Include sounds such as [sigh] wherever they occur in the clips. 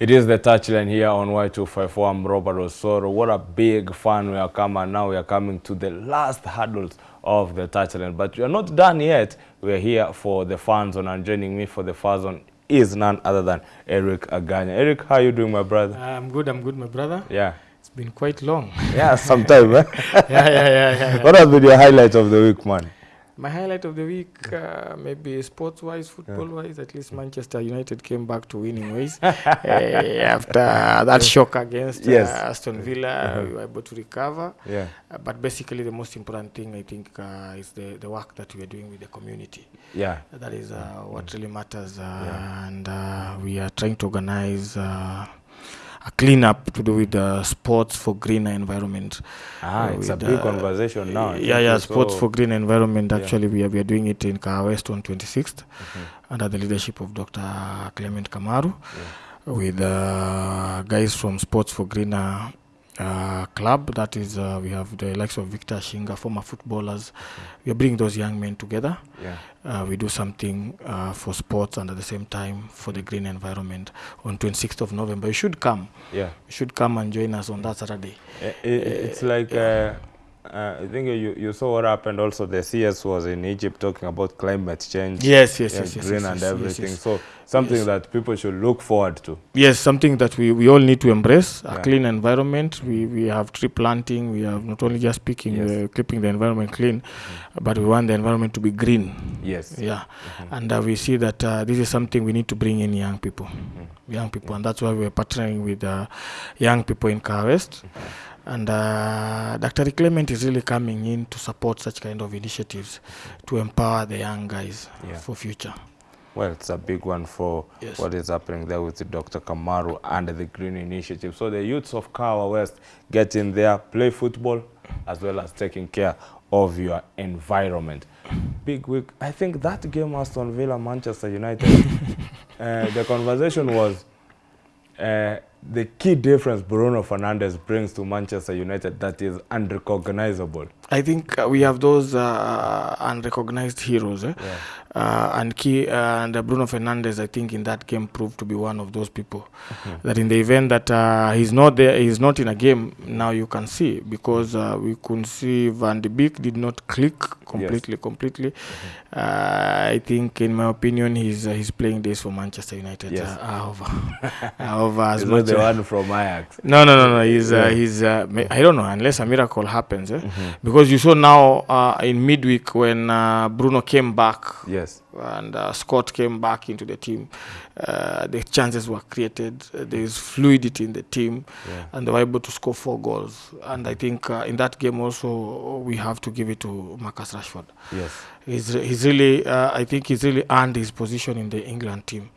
It is the touchline here on Y254. I'm Robert Osoro. What a big fan we are coming. Now we are coming to the last hurdles of the touchline. But we are not done yet. We are here for the fun zone and joining me for the fun zone is none other than Eric Aganya. Eric, how you doing, my brother? I'm good, I'm good, my brother. Yeah. It's been quite long. Yeah, sometime, eh? [laughs] yeah, yeah, yeah, yeah. What has been your highlight of the week, man? My highlight of the week, uh, maybe sports-wise, football-wise, at least Manchester United came back to winning ways uh, [laughs] after that shock against uh, Yes. Aston Villa. Uh-huh. We were able to recover. Yeah. Uh, but basically, the most important thing, I think, uh, is the, the work that we are doing with the community. Yeah. That is uh, what really matters. Uh, yeah. And uh, we are trying to organize uh, a cleanup to do with uh, sports for greener environment. Ah, Uh, it's a big uh, conversation now. Yeah, yeah, sports so- for green environment. Yeah. Actually, we, are, we are doing it in Kawa West on 26th Mhm. under the leadership of Dr. Clement Kamaru with uh, guys from Sports for Greener uh, club. That is, uh, we have the likes of Victor Shinga, former footballers. We we're bringing those young men together. Yeah. Uh, we do something uh, for sports and at the same time for the green environment on 26th of November. You should come. Yeah. You should come and join us on that Saturday. uh, i- it's like uh, I think you, you saw what happened. Also, the CS was in Egypt talking about climate change, Yes, yes, yes, yes. green yes, and yes, everything. yes. So something Yes. that people should look forward to. Yes, something that we, we all need to embrace a Yeah. clean environment. We, we have tree planting, we have not only just Yes. uh, keeping the environment clean, but we want the environment to be green. Yes. Yeah, and uh, we see that uh, this is something we need to bring in young people, young people, and that's why we're partnering with uh, young people in Kahawa West. And uh, Dr. Clement is really coming in to support such kind of initiatives to empower the young guys Yeah. for future. Well, it's a big one for Yes. what is happening there with Dr. Kamaru and the Green Initiative. So the youths of Kawa West get in there, play football, as well as taking care of your environment. Big week. I think that game Aston Villa Manchester United. [laughs] uh, the conversation was uh, the key difference Bruno Fernandes brings to Manchester United that is unrecognizable. I think uh, we have those uh, unrecognized heroes. Eh? Yeah. Uh, and key, uh, and uh, Bruno Fernandes, I think, in that game proved to be one of those people. That in the event that uh, he's not there, he's not in a game. Now you can see because uh, we could see Van de Beek did not click completely. Completely, uh, I think, in my opinion, he's uh, he's playing this for Manchester United. Yes. Uh, are [laughs] over, as much. The uh, one from Ajax? no, no, no, no. He's Yeah. uh, he's. Uh, I don't know unless a miracle happens, eh? Mhm. because you saw now uh, in midweek when uh, Bruno came back Yes. and uh, Scott came back into the team, uh, the chances were created. Uh, there is fluidity in the team, Yeah. and they were able to score four goals. And I think uh, in that game also we have to give it to Marcus Rashford. Yes. He's, he's really, uh, I think he's really earned his position in the England team,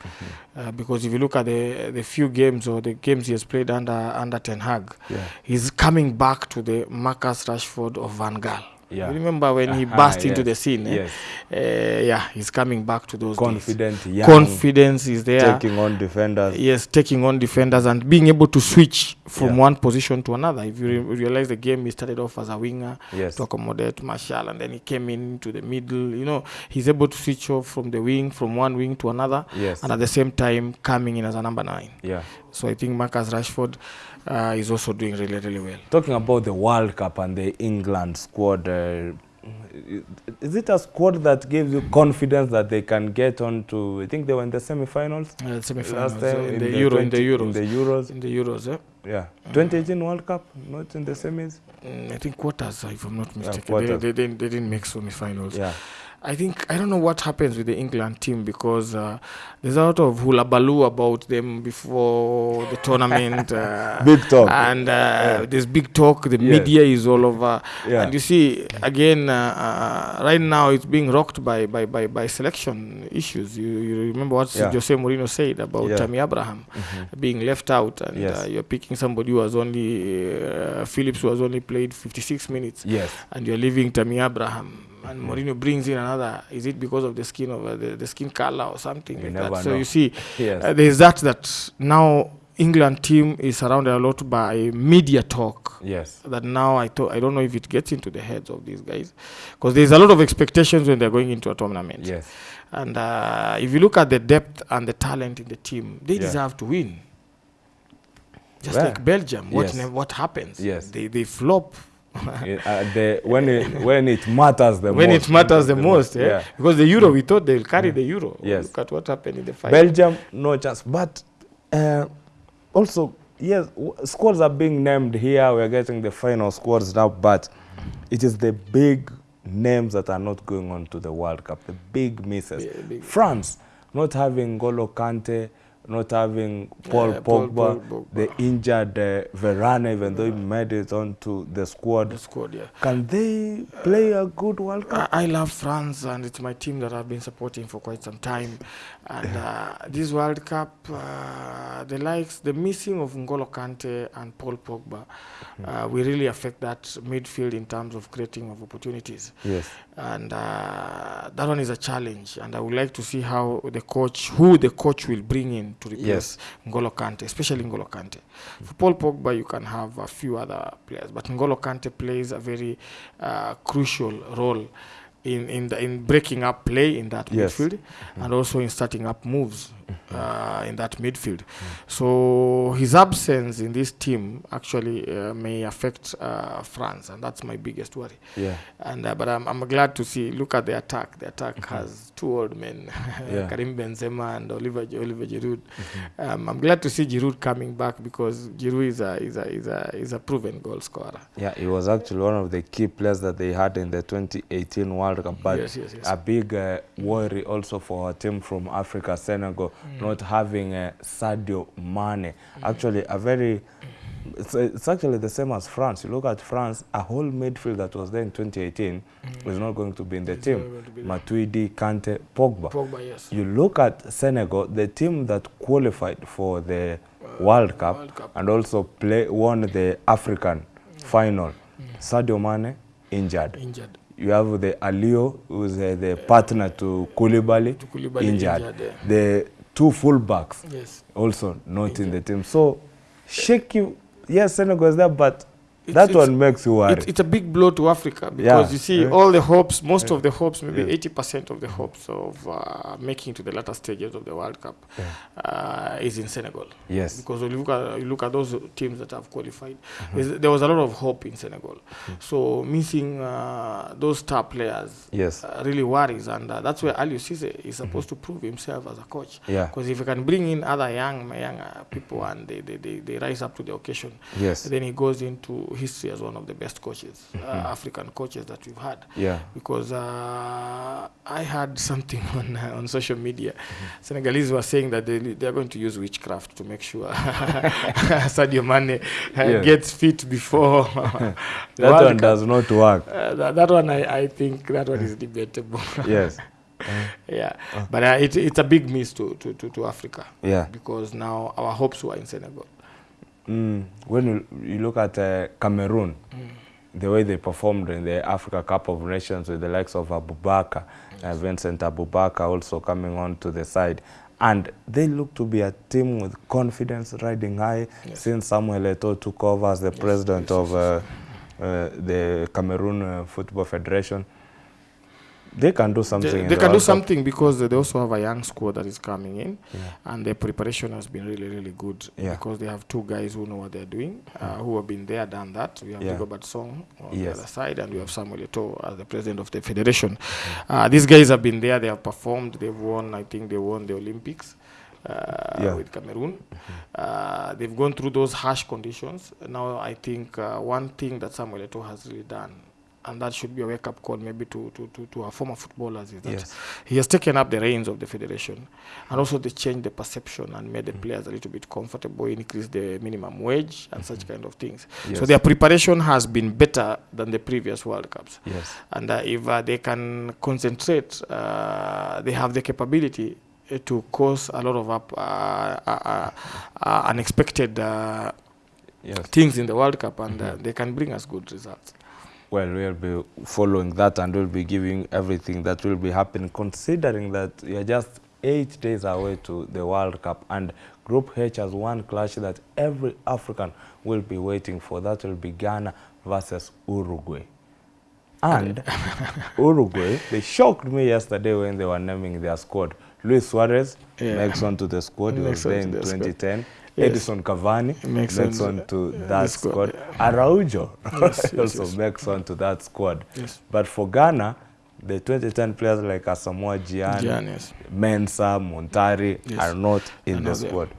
uh, because if you look at the the few games or the games he has played under under Ten Hag, Yeah. he's coming back to the Marcus Rashford of Van Gaal. Yeah. You remember when he burst burst into the scene? eh? Yes. Uh, yeah, he's coming back to those days. Confident, young, Confidence is there. taking on defenders. Yes, taking on defenders and being able to switch from Yeah. one position to another. If you re- realize the game, he started off as a winger Yes. to accommodate Marshall, and then he came in into the middle. You know, he's able to switch off from the wing, from one wing to another, Yes. and at the same time coming in as a number nine. Yeah. So I think Marcus Rashford uh, is also doing really, really well. Talking about the World Cup and the England squad, uh, is it a squad that gives you confidence that they can get on to? I think they were in the semi-finals Uh, last semi-finals, time uh, in, the Euro, in the Euros, In the Euros, in the Euros. Eh? yeah. 2018 World Cup, not in the semis. Mm, I think quarters, if I'm not Yeah, mistaken. they, quarters. they, didn't, they didn't make semi-finals. Yeah. I think I don't know what happens with the England team because uh, there's a lot of hula baloo about them before the tournament. [laughs] Uh, Big talk. And uh, Yeah. there's big talk. The Yes. media is all over. Yeah. And you see, again, uh, uh, right now it's being rocked by, by, by, by selection issues. You, you remember what Yeah. Jose Mourinho said about Yeah. Tammy Abraham mm-hmm. being left out, and Yes. uh, you're picking somebody who has only uh, Phillips, who has only played 56 minutes Yes. and you're leaving Tammy Abraham, and Mourinho brings in another. Is it because of the skin of uh, the, the skin color or something You like that? So you see, Yes. uh, there's that that now England team is surrounded a lot by media talk. yes. That now I thought I don't know if it gets into the heads of these guys, because there's a lot of expectations when they're going into a tournament. Yes. And uh, if you look at the depth and the talent in the team, they Yeah. deserve to win. just Yeah. like Belgium. What Yes. ne- what happens? Yes. they they flop [laughs] uh, the, when, it, when it matters the when most. it matters the, most. Yeah? yeah. because the Euro we thought they'll carry the Euro. Yes. look at what happened in the final. Belgium, no chance. But uh, also, yes, squads are being named here. We're getting the final squads now, but it is the big names that are not going on to the World Cup, the big misses. Yeah, big- France, not having Golo Kante, not having Paul Yeah, Pogba, Paul Pogba. the injured uh, Varane, even though he made it onto the squad. the squad. Yeah. Can they play a good World Cup? I, I love France and it's my team that I've been supporting for quite some time. And uh, this World Cup, uh, the likes, the missing of N'Golo Kante and Paul Pogba, uh, will really affect that midfield in terms of creating of opportunities. Yes. And uh, that one is a challenge. And I would like to see how the coach, who the coach will bring in to replace Yes. N'Golo Kante, especially N'Golo Kante. For Paul Pogba, you can have a few other players, but N'Golo Kante plays a very uh, crucial role in in, the, in breaking up play in that Yes. midfield mm -hmm. and also in starting up moves uh, in that midfield. So his absence in this team actually uh, may affect uh, France, and that's my biggest worry. Yeah. And uh, but I'm, I'm glad to see. Look at the attack. The attack mm -hmm. has two old men, [laughs] Yeah. Karim Benzema and Oliver Oliver Giroud. Mm -hmm. Um, I'm glad to see Giroud coming back because Giroud is a is a is a is a proven goal scorer. Yeah, he was actually one of the key players that they had in the 2018 World Cup. But Yes, yes, yes. a big uh, worry also for a team from Africa, Senegal, Mm. not having uh, Sadio Mane. Actually, a very it's, it's actually the same as France. You look at France, a whole midfield that was there in 2018 is not going to be in the Mm. It's team. not going to be there. Matuidi, Kante, Pogba. Pogba, yes. You look at Senegal, the team that qualified for the World Cup, World Cup. and also play won the African final. Sadio Mane injured. Injured. You have the Alio, who's uh, the partner to Koulibaly, To Koulibaly, injured. injured, yeah. The two fullbacks Yes. also not in the team. So shaky, yes, Senegal is there, but It's- that it's- one makes you worry. It, it's a big blow to Africa because Yeah. you see Yeah. all the hopes, most of the hopes, maybe Yeah. eighty percent of the hopes of uh, making to the latter stages of the World Cup uh, is in Senegal. yes. Because you look at you look at those teams that have qualified, there's- there was a lot of hope in Senegal. So missing uh, those star players Yes. uh, really worries, and uh, that's where Aliou Cisse is supposed to prove himself as a coach. Yeah. Because if he can bring in other young young uh, people and they, they, they, they rise up to the occasion, Yes. then he goes into history as one of the best coaches, mm -hmm. uh, African coaches that we've had. Yeah. Because uh, I had something [laughs] on uh, on social media. Mm -hmm. Senegalese were saying that they they are going to use witchcraft to make sure [laughs] [laughs] Sadio Mane uh, Yeah. gets fit before That one Cup. does not work. Uh, that, that one I, I think that one is debatable. yes. yeah, but uh, it, it's a big miss to, to, to, to Africa Yeah. because now our hopes were in Senegal. Mm, when you, you look at uh, Cameroon, the way they performed in the Africa Cup of Nations with the likes of Aboubakar, uh, Vincent Aboubakar also coming on to the side. And they look to be a team with confidence riding high Yes. since Samuel Eto'o took over as the president yes, of yes, uh, uh, the Cameroon uh, Football Federation. They can do something. They, they the can do something Cup. something because they also have a young squad that is coming in, Yeah. and their preparation has been really, really good Yeah. because they have two guys who know what they're doing, uh, who have been there, done that. We have Yeah. Rigobert Song on yes. the other side, and we have Samuel Eto'o as the president of the federation. Uh, these guys have been there, they have performed, they've won, I think they won the Olympics. Uh, Yeah. with Cameroon, Mm -hmm. uh, they've gone through those harsh conditions. Now, I think uh, one thing that Samuel Eto'o has really done, and that should be a wake-up call maybe to, to, to, to our former footballers, is that Yes. he has taken up the reins of the federation and also they changed the perception and made the players a little bit comfortable, increased the minimum wage and such kind of things. So their preparation has been better than the previous World Cups. Yes. And uh, if uh, they can concentrate, uh, they have the capability uh, to cause a lot of up, uh, uh, uh, uh, unexpected uh, Yes. things in the World Cup and uh, they can bring us good results. Well, we'll be following that and we'll be giving everything that will be happening, considering that you're just eight days away to the World Cup. And Group H has one clash that every African will be waiting for. That will be Ghana versus Uruguay. And [laughs] Uruguay, they shocked me yesterday when they were naming their squad. Luis Suarez Yeah. makes on to the squad. [laughs] He was there in the squad. 2010. Yes. Edison Cavani Makes makes sense. on to Uh, that squad. squad, Yeah. Araujo Yes, [laughs] also makes on to that squad. But for Ghana, the 2010 players like Asamoah Gyan, Gyan. Mensah, Montari are not in the squad.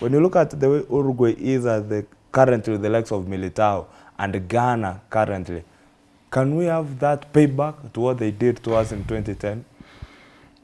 When you look at the way Uruguay is at the currently the likes of Militao and Ghana currently, can we have that payback to what they did to us in 2010?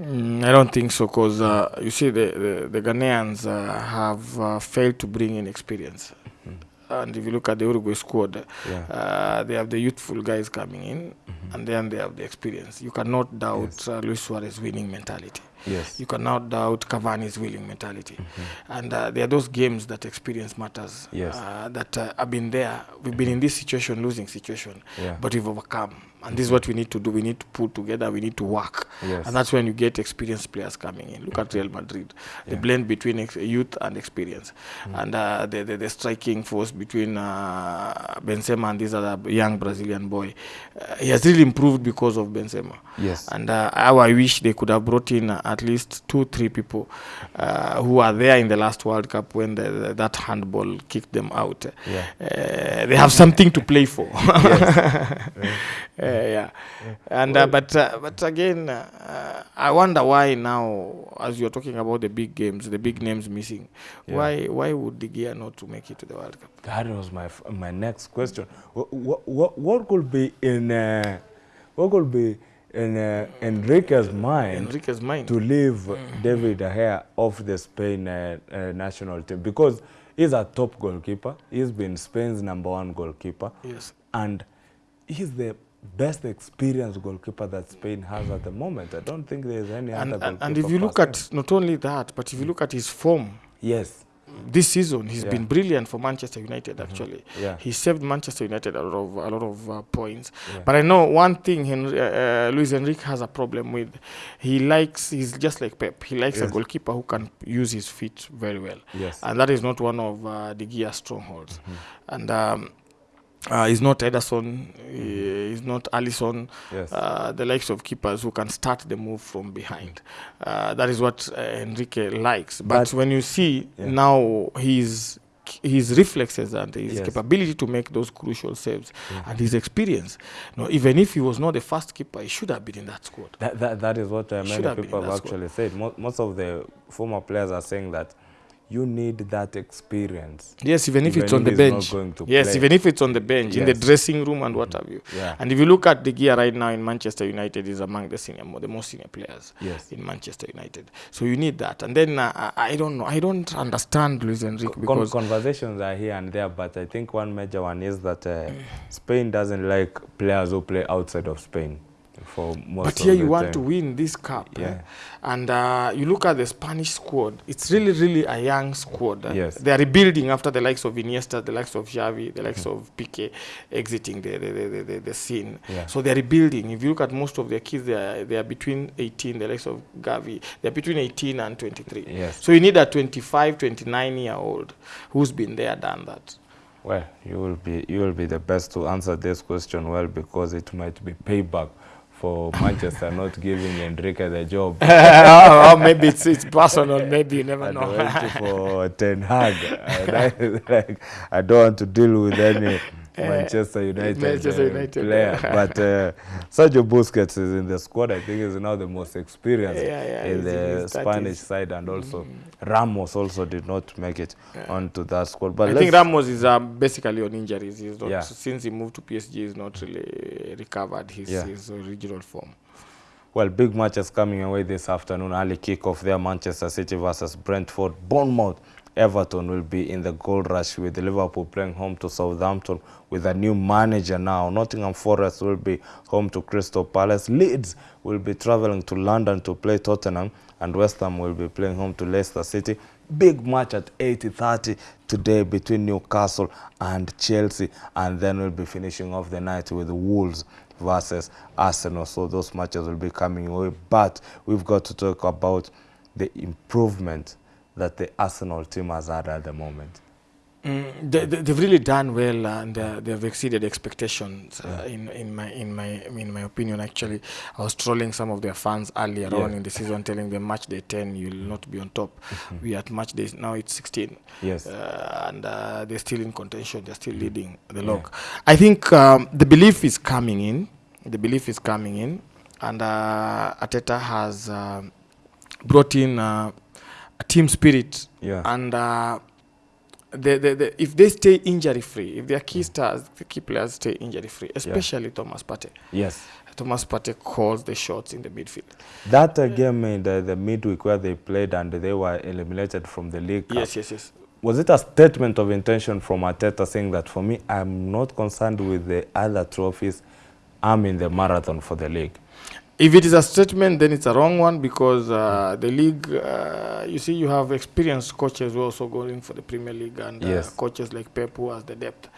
Mm, I don't think so, because uh, you see, the, the, the Ghanaians uh, have uh, failed to bring in experience. Mm -hmm. And if you look at the Uruguay squad, Yeah. uh, they have the youthful guys coming in, mm -hmm. and then they have the experience. You cannot doubt Yes. uh, Luis Suarez's winning mentality. Yes. You cannot doubt Cavani's winning mentality. -hmm. And uh, there are those games that experience matters. Yes. Uh, that uh, have been there. We've been in this situation, losing situation, Yeah. but we've overcome. And this is what we need to do. We need to pull together. We need to work. Yes. And that's when you get experienced players coming in. Look at Real Madrid, the Yeah. Mm. blend between youth and experience, and uh, the, the the striking force between uh, Benzema and this other young Brazilian boy. Uh, he has really improved because of Benzema. Yes. And uh, how I wish they could have brought in at least two, three people uh, who are there in the last World Cup when the, the, that handball kicked them out. Yeah. Uh, they have something to play for. [laughs] Uh, yeah, yeah. and uh, but uh, but again, uh, I wonder why now, as you're talking about the big games, the big names missing, why why would De Gea not to make it to the World Cup? That was my my next question. What what, what could be in what could be in uh, Enrique's mind Enrique's mind. to leave David De Gea off the Spain uh, uh, national team because he's a top goalkeeper. He's been Spain's number one goalkeeper, yes. and he's the best experienced goalkeeper that Spain has at the moment. I don't think there's any And, other goalkeeper. and if you look at not only that, but if you look at his form yes, this season, he's Yeah. been brilliant for Manchester United. Actually, yeah, he saved Manchester United a lot of a lot of uh, points. yeah. But I know one thing Henry, uh, uh, Luis Enrique has a problem with. He likes, he's just like Pep. He likes Yes. a goalkeeper who can use his feet very well. yes, And that is not one of uh, De Gea's strongholds. Mhm. And um, uh, he's not Ederson, he- he's not Alisson, yes, uh, the likes of keepers who can start the move from behind. Uh, that is what uh, Enrique likes. But, But- when you see Yeah. now his his reflexes and his Yes. capability to make those crucial saves Yeah. and his experience, you know, even if he was not the first keeper, he should have been in that squad. That, that, that is what uh, many people have actually said. Most, most of the former players are saying that you need that experience. Yes, even if even it's on the bench. Yes, play. even if it's on the bench, yes. in the dressing room and what have you. Yeah. And if you look at the gear right now in Manchester United, is among the senior, the most senior players Yes. in Manchester United. So you need that. And then uh, I don't know. I don't understand Luis Enrique Con- because conversations are here and there, but I think one major one is that uh, Spain doesn't like players who play outside of Spain. For most but here you want time. to win this cup. eh? And uh, you look at the Spanish squad, it's really, really a young squad. eh? Yes. They are rebuilding after the likes of Iniesta, the likes of Xavi, the likes of Pique exiting the, the, the, the, the, the scene. Yeah. So they're rebuilding. If you look at most of their kids, they are, they are between 18, the likes of Gavi, they're between 18 and 23. Yes. So you need a 25, 29 year old who's been there, done that. Well, you will be you will be the best to answer this question well because it might be payback for Manchester not giving Enrique the job. [laughs] or oh, maybe it's, it's personal, maybe you never know. [laughs] for Ten Hag. I, [laughs] like, I don't want to deal with any Manchester United, Manchester uh, United. player. [laughs] But uh, Sergio Busquets is in the squad. I think he's now the most experienced Yeah, yeah, in he's in the Spanish 30s. side, and also Ramos also did not make it onto that squad. But I think Ramos is uh, basically on injuries. He's not, Yeah. Since he moved to PSG, he's not really recovered his, Yeah. his original form. Well, big matches coming away this afternoon. Early kickoff there, Manchester City versus Brentford. Bournemouth, Everton will be in the gold rush with Liverpool playing home to Southampton with a new manager now. Nottingham Forest will be home to Crystal Palace. Leeds will be travelling to London to play Tottenham. And West Ham will be playing home to Leicester City. Big match at 80.30 today between Newcastle and Chelsea. And then we'll be finishing off the night with Wolves versus Arsenal. So those matches will be coming away. But we've got to talk about the improvement that the Arsenal team has had at the moment. Mm, they, they've really done well uh, and uh, they've exceeded expectations uh, in in my in my in my opinion. Actually I was trolling some of their fans earlier Yeah. on in the season telling them match day 10 you'll not be on top. We are at match day now it's 16 Yes. uh, and uh, they're still in contention they're still leading the log I think um, the belief is coming in the belief is coming in and uh, Arteta has um brought in uh, a team spirit Yeah. and uh, the, the, the, if they stay injury free, if their key stars, the key players stay injury free, especially Thomas Partey. yes. Thomas Partey calls the shots in the midfield. That uh, game in the, the midweek where they played and they were eliminated from the league. Yes, yes, yes. Was it a statement of intention from Arteta saying that for me, I'm not concerned with the other trophies. I'm in the marathon for the league. If it is a statement, then it's a wrong one because uh, the league, uh, you see, you have experienced coaches who also going for the Premier League and uh, Yes. Mm-hmm. coaches like Pep who has the depth.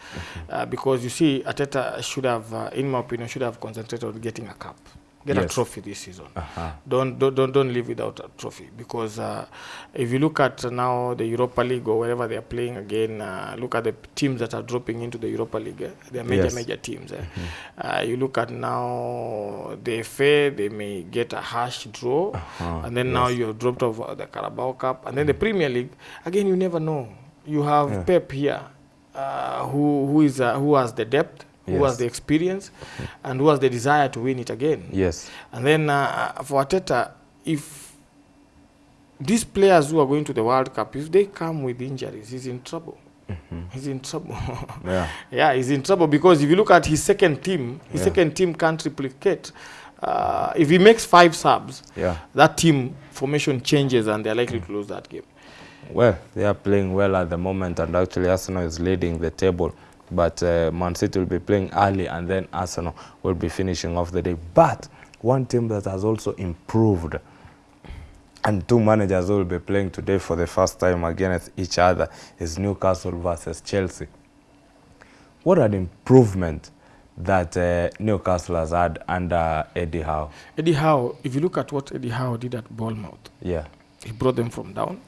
Uh, because you see, Arteta should have, uh, in my opinion, should have concentrated on getting a cup, get a trophy this season. Uh-huh. don't don't don't, don't live without a trophy because uh, if you look at now the Europa League or wherever they are playing again, uh, look at the teams that are dropping into the Europa League. Eh? They are major Yes. major teams. Eh? Uh, you look at now the FA, they may get a harsh draw, Uh-huh. and then now you're dropped off uh, the Carabao Cup, and then the Premier League. Again, you never know. You have Yeah. Pep here, uh, who who is uh, who has the depth, who has the experience, and who has the desire to win it again. Yes. And then uh, for Arteta, if these players who are going to the World Cup, if they come with injuries, he's in trouble. He's in trouble. [laughs] Yeah. yeah, he's in trouble because if you look at his second team, his Yeah. second team can't replicate. Uh, if he makes five subs, Yeah. that team formation changes and they're likely to lose that game. Well, they are playing well at the moment, and actually Arsenal is leading the table. But uh, Man City will be playing early, and then Arsenal will be finishing off the day. But one team that has also improved, and two managers will be playing today for the first time against each other, is Newcastle versus Chelsea. What an improvement that uh, Newcastle has had under Eddie Howe. Eddie Howe, if you look at what Eddie Howe did at Bournemouth, Yeah. he brought them from down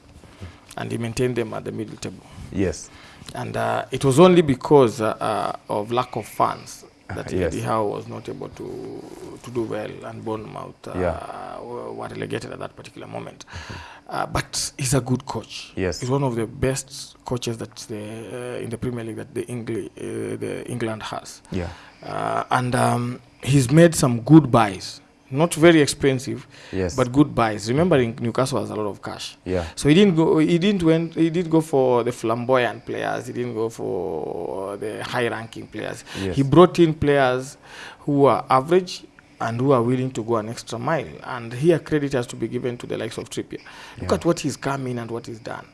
and he maintained them at the middle table. Yes. And uh, it was only because uh, uh, of lack of funds that Yes. Eddie Howe was not able to to do well, and Bournemouth uh, Yeah. were were relegated at that particular moment. Uh, but he's a good coach. Yes. he's one of the best coaches that the uh, in the Premier League that the England uh, the England has. Yeah. Uh, and um, he's made some good buys, not very expensive, Yes. but good buys. Remembering Newcastle has a lot of cash. yeah. So he didn't go. He didn't went. He did go for the flamboyant players. He didn't go for the high-ranking players. Yes. He brought in players who are average and who are willing to go an extra mile. And here, credit has to be given to the likes of Trippier. Look Yeah. at what he's come in and what he's done.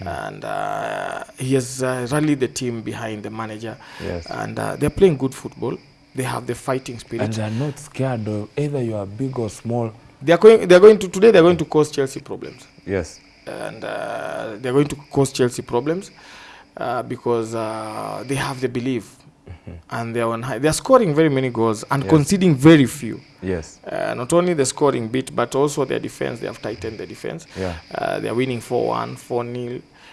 And uh, he has uh, rallied the team behind the manager. Yes. And uh, they're playing good football. They have the fighting spirit. And they are not scared of either you are big or small. they are going. They are going to today. They are going to cause Chelsea problems. Yes. and uh, they are going to cause Chelsea problems uh, because uh, they have the belief and they are on high. They are scoring very many goals and Yes. conceding very few. Yes. Uh, not only the scoring bit, but also their defense. They have tightened the defense. Yeah. Uh, they are winning 4 1,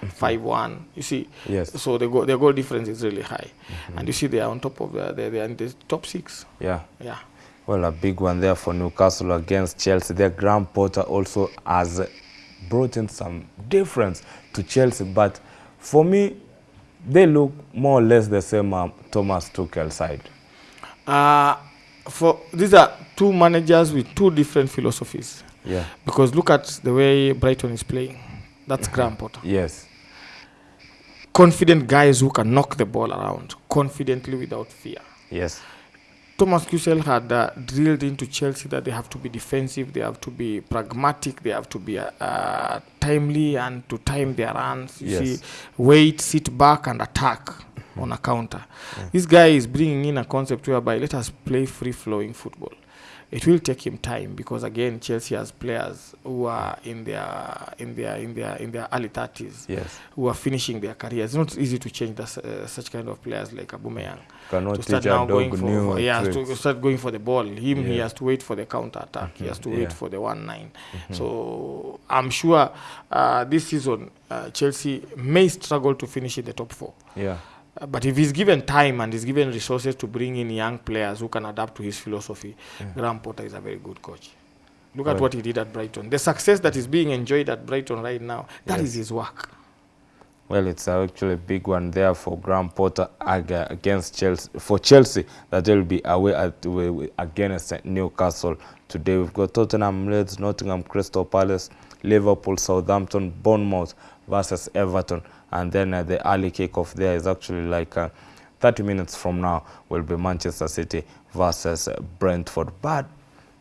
4 0, 5 1. You see, Yes. so the goal, their goal difference is really high. And you see, they are on top of the, they're, they're in the top six. Yeah. Yeah. Well, a big one there for Newcastle against Chelsea. Their Graham Potter also has brought in some difference to Chelsea, but for me, they look more or less the same um, Thomas Tuchel side. Uh, for these are two managers with two different philosophies. Yeah. Because look at the way Brighton is playing. That's Graham Potter. Yes. Confident guys who can knock the ball around confidently without fear. Yes. Thomas Tuchel had uh, drilled into Chelsea that they have to be defensive, they have to be pragmatic, they have to be uh, uh, timely and to time their runs. You Yes. see, wait, sit back, and attack on a counter. Yeah. This guy is bringing in a concept whereby let us play free flowing football. It will take him time because again Chelsea has players who are in their in their in their in their early 30s Yes. who are finishing their careers. It's not easy to change the, uh, such kind of players like abumeyang Cannot to start now going for, for yeah to start going for the ball. Him yeah. he has to wait for the counter attack. Mm -hmm. He has to wait yeah. for the one nine. Mm -hmm. So I'm sure uh, this season uh, Chelsea may struggle to finish in the top four. Yeah. Uh, but if he's given time and he's given resources to bring in young players who can adapt to his philosophy, Graham Potter is a very good coach. Look at what he did at Brighton. The success that is being enjoyed at Brighton right now, that is Yes. his work. Well, it's actually a big one there for Graham Potter against Chelsea. For Chelsea, that they'll be away at, against Newcastle today. We've got Tottenham, Leeds, Nottingham, Crystal Palace, Liverpool, Southampton, Bournemouth versus Everton. And then uh, the early kickoff there is actually like uh, 30 minutes from now will be Manchester City versus uh, Brentford. But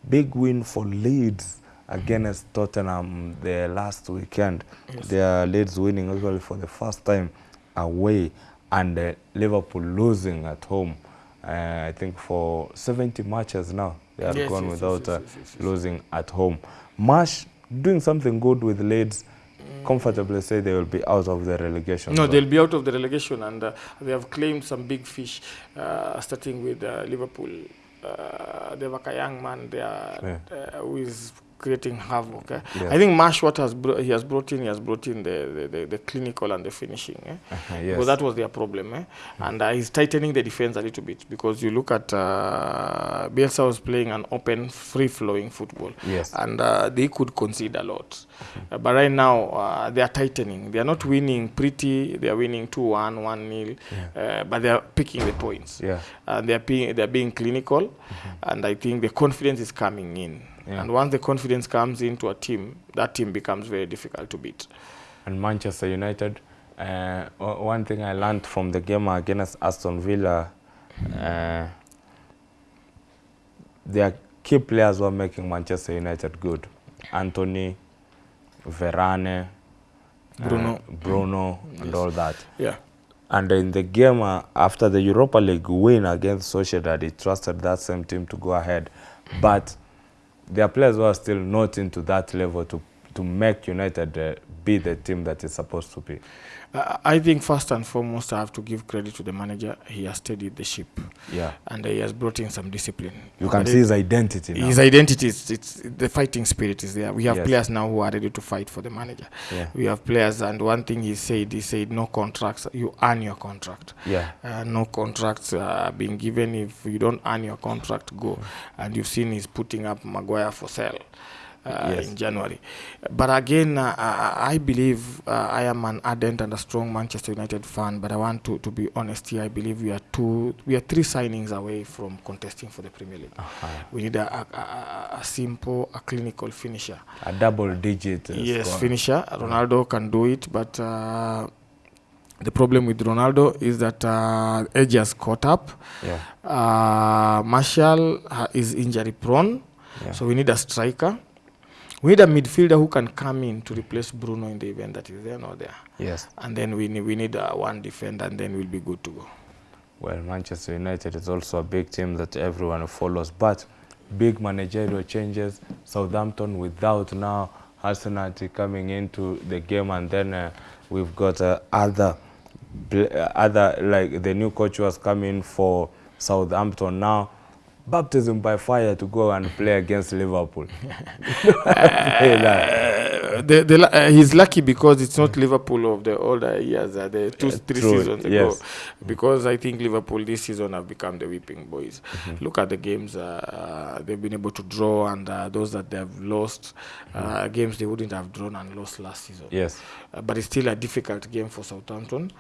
big win for Leeds against Tottenham the last weekend. Their Leeds winning actually for the first time away and uh, Liverpool losing at home. Uh, I think for 70 matches now they have Yes, gone yes, yes, without yes, uh, yes, yes, yes. losing at home. Marsh doing something good with Leeds. Comfortably say they will be out of the relegation. No, zone. they'll be out of the relegation, and uh, they have claimed some big fish, uh, starting with uh, Liverpool. Uh, they have a young man there Yeah. uh, who is creating havoc. eh. Yes. I think Marsh, what has he has brought in, he has brought in the, the, the, the clinical and the finishing. Eh? Uh-huh, Because yes. that was their problem. Eh? And uh, he's tightening the defense a little bit because you look at uh, Bielsa was playing an open, free flowing football. Yes. And uh, they could concede a lot. Uh, but right now, uh, they are tightening. They are not winning pretty, they are winning 2 1, 1 0, uh, but they are picking the points. Yeah. And they are being, they are being clinical. And I think the confidence is coming in. Yeah. And once the confidence comes into a team, that team becomes very difficult to beat. and Manchester United. Uh, one thing I learned from the game against Aston Villa, uh, their key players were making Manchester United good. Antony, Varane, uh, Bruno. Bruno, and all that. Yeah. And in the game uh, after the Europa League win against Sociedad, he trusted that same team to go ahead. But their players were still not into that level to, to make United uh, be the team that it's supposed to be. Uh, I think first and foremost, I have to give credit to the manager. He has steadied the ship, Yeah. and he has brought in some discipline. You can But see his identity now. His identity is it's the fighting spirit is there. We have Yes. players now who are ready to fight for the manager. Yeah. We have players, and one thing he said, he said, no contracts. You earn your contract. Yeah. Uh, no contracts are uh, being given. If you don't earn your contract, go. And you've seen he's putting up Maguire for sale. Uh, Yes. in January, but again, uh, I I believe uh, I am an ardent and a strong Manchester United fan. But I want to, to be honest here. I believe we are two, we are three signings away from contesting for the Premier League. Uh-huh. We need a, a, a, simple, a clinical finisher. A double digit. uh, Yes, score. finisher. Ronaldo can do it, but uh, the problem with Ronaldo is that uh, age has caught up. Yeah. Uh, Martial is injury prone, Yeah. so we need a striker. We need a midfielder who can come in to replace Bruno in the event that is there or there. Yes. And then we need, we need uh, one defender, and then we'll be good to go. Well, Manchester United is also a big team that everyone follows, but big managerial changes. Southampton without now Arsenal coming into the game, and then uh, we've got uh, other, uh, other like the new coach was coming for Southampton now. Baptism by fire to go and play against Liverpool. [laughs] Play that. [laughs] Uh, the, the, uh, he's lucky because it's not Liverpool of the older years, uh, the two, three true, seasons ago. Because I think Liverpool this season have become the whipping boys. Mm-hmm. Look at the games uh, they've been able to draw, and uh, those that they have lost, uh, games they wouldn't have drawn and lost last season. Mm-hmm. Yes. Uh, but it's still a difficult game for Southampton.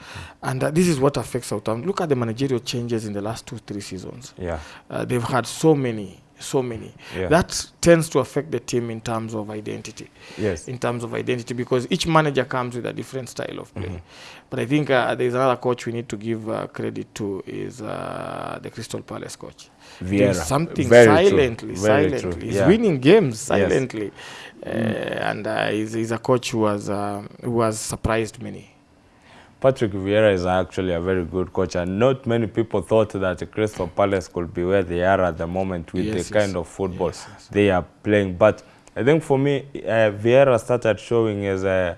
And uh, this is what affects Southampton. Look at the managerial changes in the last two, three seasons. Yeah. Uh, they've had so many, so many. Yeah. That tends to affect the team in terms of identity. Yes. In terms of identity, because each manager comes with a different style of play. Mm -hmm. But I think uh, there's another coach we need to give uh, credit to is uh, the Crystal Palace coach. Doing Vieira. something Very true. silently, Very silently. true. He's Yeah. winning games silently, yes. uh, and uh, he's, he's a coach who has uh, who has surprised many. Patrick Vieira is actually a very good coach, and not many people thought that Crystal Palace could be where they are at the moment with Yes, the yes. kind of football Yes, they are playing. But I think for me, uh, Vieira started showing his a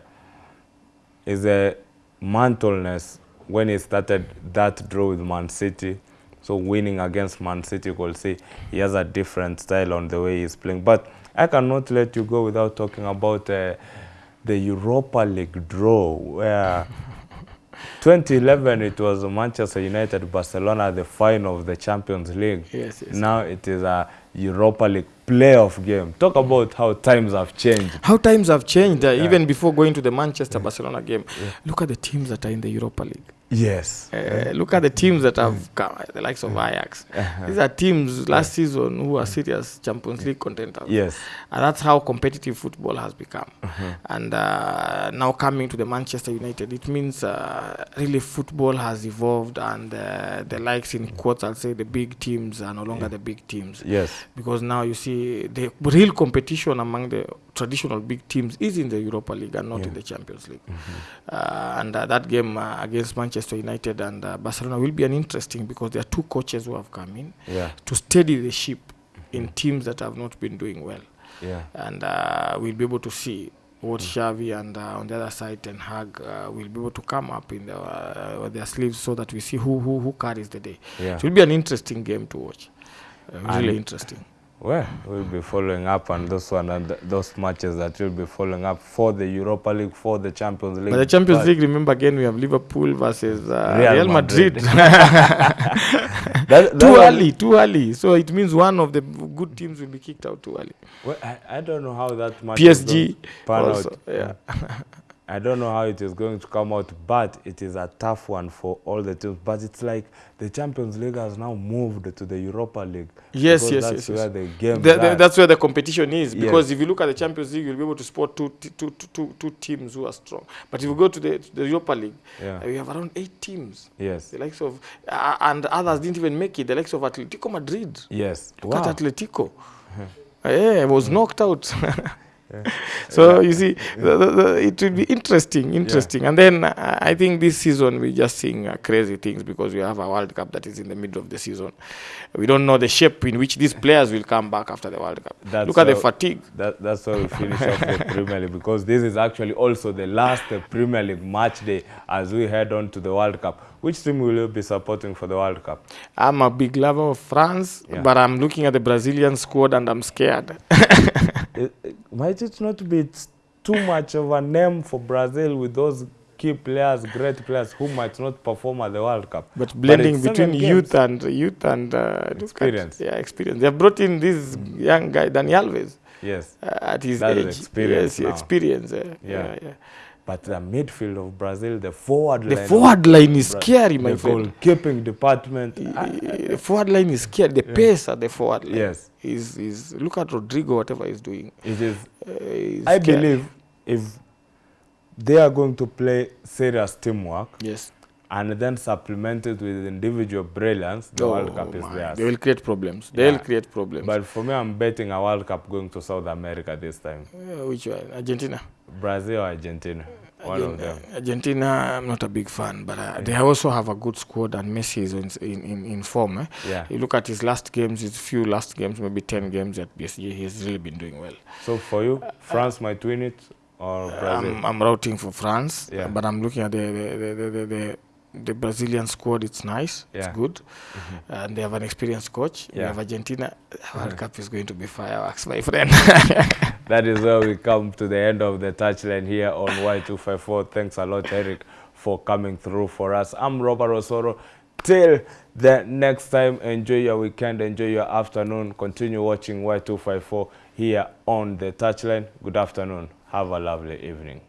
his a mantleness when he started that draw with Man City. So winning against Man City, you could see he has a different style on the way he's playing. But I cannot let you go without talking about uh, the Europa League draw where 2011 it was Manchester United Barcelona the final of the Champions League. Yes, yes. Now it is a Europa League playoff game. Talk about how times have changed. How times have changed, uh, yeah. even before going to the Manchester Barcelona game. Yeah. Look at the teams that are in the Europa League. Yes. Uh, look at the teams that have come, the likes of Ajax. These are teams last season who are serious Champions League contenders. Yes. And that's how competitive football has become. And uh, now coming to the Manchester United, it means uh, really football has evolved, and uh, the likes in quotes, I'll say the big teams are no longer the big teams. Yes. Because now you see the real competition among the traditional big teams is in the Europa League and not in the Champions League. Uh, and uh, that game uh, against Manchester United and uh, Barcelona will be an interesting because there are two coaches who have come in Yeah. to steady the ship in teams that have not been doing well Yeah. and uh, we'll be able to see what mm. Xavi and uh, on the other side Ten Hag uh, will be able to come up in the, uh, their sleeves so that we see who, who, who carries the day. Yeah. It will be an interesting game to watch. Uh, really And- interesting. Well, we'll be following up on this one and th- those matches that we'll be following up for the Europa League, for the Champions League. But the Champions But League, remember again, we have Liverpool versus uh, Real Real, Madrid. [laughs] [laughs] that- that too one- early, too early. So it means one of the good teams will be kicked out too early. Well, I, I don't know how that match PSG pan also, out. yeah. [laughs] I don't know how it is going to come out, but it is a tough one for all the teams. But it's like the Champions League has now moved to the Europa League. Yes, yes, that's yes, yes. where the game The- the- that's where the competition is because Yes. if you look at the Champions League, you'll be able to spot two, two, two, two, teams who are strong. But if you go to the, to the Europa League, Yeah. uh, we have around eight teams. Yes. The likes of, uh, and others didn't even make it. The likes of Atletico Madrid. Yes. Look Wow. at Atletico. [laughs] Yeah, it was knocked out. [laughs] so you see, the, the, the, it will be interesting, interesting. And then uh, I think this season we're just seeing uh, crazy things because we have a World Cup that is in the middle of the season. We don't know the shape in which these players will come back after the World Cup. That's Look at the fatigue. That, that's how we finish off the Premier League because this is actually also the last uh, Premier League match day as we head on to the World Cup. Which team will you be supporting for the World Cup? I'm a big lover of France, Yeah. but I'm looking at the Brazilian squad and I'm scared. [laughs] It- it- might it not be too much of a name for Brazil with those key players, great players who might not perform at the World Cup? But blending seven between games. youth and youth and uh, look at- Experience. yeah, experience. They have brought in this young guy, Dani Alves. Yes, uh, at his age. experience yes, now. experience. uh, Yeah. yeah, yeah. But the midfield of Brazil, the forward The line, of forward line is Bra- scary, my the friend. goalkeeping department. The forward line is scary. The pace at the forward line yes, is is look at Rodrygo, whatever he's doing. it is. Uh, I scary. believe if they are going to play serious teamwork Yes. And then supplemented with individual brilliance, the World Cup is Oh theirs. They will create problems. They'll create problems. But for me, I'm betting a World Cup going to South America this time. Uh, which one? Argentina. Brazil or Argentina, one of them. Argentina, I'm not a big fan, but uh, they also have a good squad, and Messi is in in, in, form. Eh? Yeah. You look at his last games, his few last games, maybe ten games at PSG. He's really been doing well. So for you, France might win it or Brazil? I'm, I'm routing for France, Yeah. but I'm looking at the the, the, the, the, the Brazilian squad. It's nice, Yeah. it's good, mm-hmm. uh, and they have an experienced coach. We Yeah. have Argentina. World [laughs] Cup is going to be fireworks, my friend. [laughs] That is where we come to the end of the touchline here on Y254. Thanks a lot, Eric, for coming through for us. I'm Robert Osoro. Till the next time, enjoy your weekend, enjoy your afternoon. Continue watching Y254 here on the touchline. Good afternoon. Have a lovely evening.